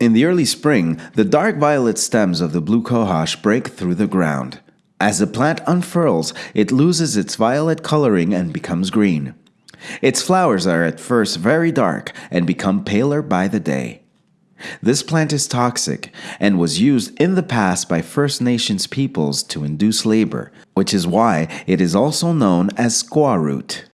In the early spring, the dark violet stems of the blue cohosh break through the ground. As the plant unfurls, it loses its violet coloring and becomes green. Its flowers are at first very dark and become paler by the day. This plant is toxic and was used in the past by First Nations peoples to induce labor, which is why it is also known as squaw root.